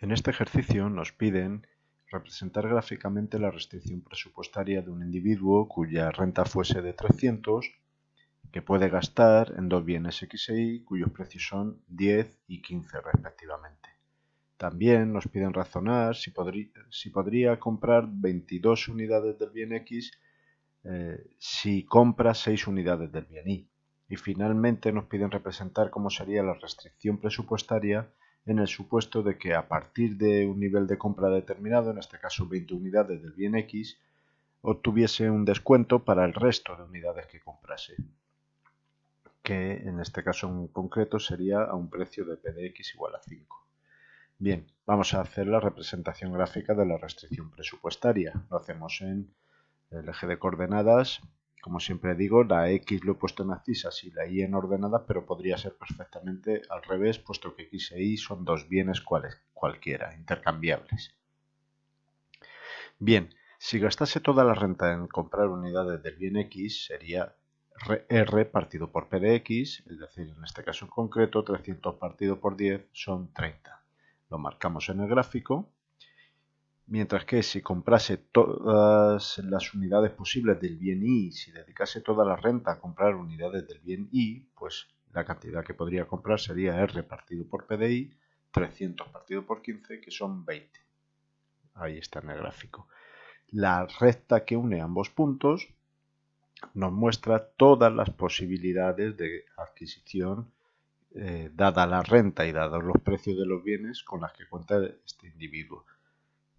En este ejercicio nos piden representar gráficamente la restricción presupuestaria de un individuo cuya renta fuese de 300, que puede gastar en dos bienes X e Y cuyos precios son 10 y 15 respectivamente. También nos piden razonar si, podría, comprar 22 unidades del bien X eh, si compra 6 unidades del bien Y. Y finalmente nos piden representar cómo sería la restricción presupuestaria en el supuesto de que a partir de un nivel de compra determinado, en este caso 20 unidades del bien X, obtuviese un descuento para el resto de unidades que comprase, que en este caso en concreto sería a un precio de P de X igual a 5. Bien, vamos a hacer la representación gráfica de la restricción presupuestaria. Lo hacemos en el eje de coordenadas como siempre digo, la X lo he puesto en abscisas y la Y en ordenada, pero podría ser perfectamente al revés, puesto que X e Y son dos bienes cuales, cualquiera, intercambiables. Bien, si gastase toda la renta en comprar unidades del bien X, sería R partido por P de X, es decir, en este caso en concreto, 300 partido por 10 son 30. Lo marcamos en el gráfico Mientras que si comprase todas las unidades posibles del bien Y, si dedicase toda la renta a comprar unidades del bien Y, pues la cantidad que podría comprar sería R partido por PDI, 300 partido por 15, que son 20. Ahí está en el gráfico. La recta que une ambos puntos nos muestra todas las posibilidades de adquisición eh, dada la renta y dados los precios de los bienes con las que cuenta este individuo.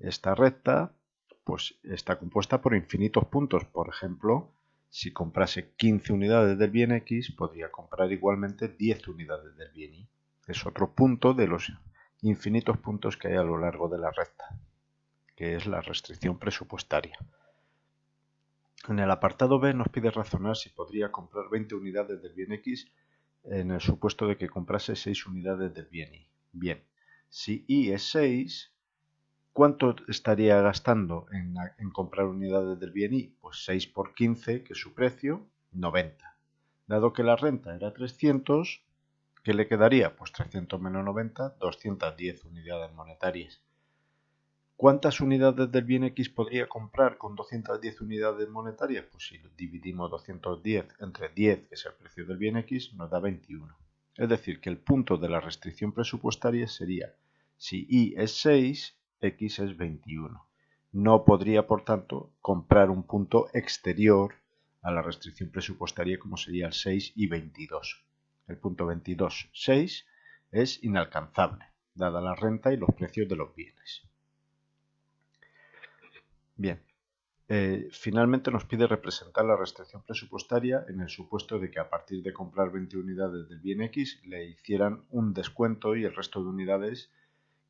Esta recta pues, está compuesta por infinitos puntos. Por ejemplo, si comprase 15 unidades del bien X, podría comprar igualmente 10 unidades del bien Y. Es otro punto de los infinitos puntos que hay a lo largo de la recta, que es la restricción presupuestaria. En el apartado B nos pide razonar si podría comprar 20 unidades del bien X en el supuesto de que comprase 6 unidades del bien Y. Bien, si Y es 6, ¿Cuánto estaría gastando en, comprar unidades del bien Y? Pues 6 por 15, que es su precio, 90. Dado que la renta era 300, ¿qué le quedaría? Pues 300 menos 90, 210 unidades monetarias. ¿Cuántas unidades del bien X podría comprar con 210 unidades monetarias? Pues si dividimos 210 entre 10, que es el precio del bien X, nos da 21. Es decir, que el punto de la restricción presupuestaria sería si Y es 6, x es 21. No podría, por tanto, comprar un punto exterior a la restricción presupuestaria como sería el 6 y 22. El punto 22, 6 es inalcanzable, dada la renta y los precios de los bienes. Bien, eh, finalmente nos pide representar la restricción presupuestaria en el supuesto de que a partir de comprar 20 unidades del bien X le hicieran un descuento y el resto de unidades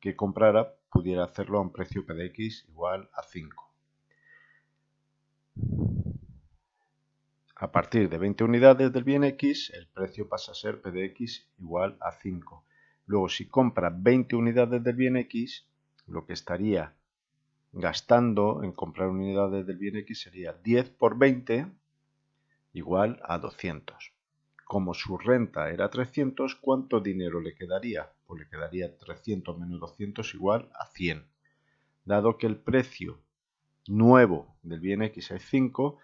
que comprara pudiera hacerlo a un precio P de X igual a 5. A partir de 20 unidades del bien X, el precio pasa a ser P de X igual a 5. Luego, si compra 20 unidades del bien X, lo que estaría gastando en comprar unidades del bien X sería 10 por 20 igual a 200. Como su renta era 300, ¿cuánto dinero le quedaría? Pues le quedaría 300 menos 200 igual a 100. Dado que el precio nuevo del bien X es 5,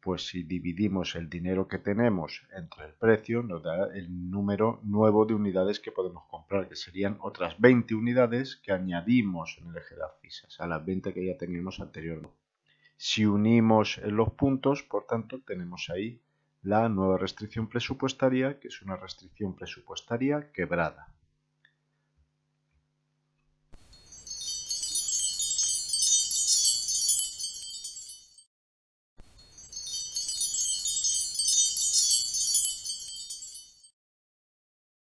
pues si dividimos el dinero que tenemos entre el precio, nos da el número nuevo de unidades que podemos comprar, que serían otras 20 unidades que añadimos en el eje de abscisas, a las 20 que ya teníamos anteriormente. Si unimos los puntos, por tanto, tenemos ahí la nueva restricción presupuestaria, que es una restricción presupuestaria quebrada.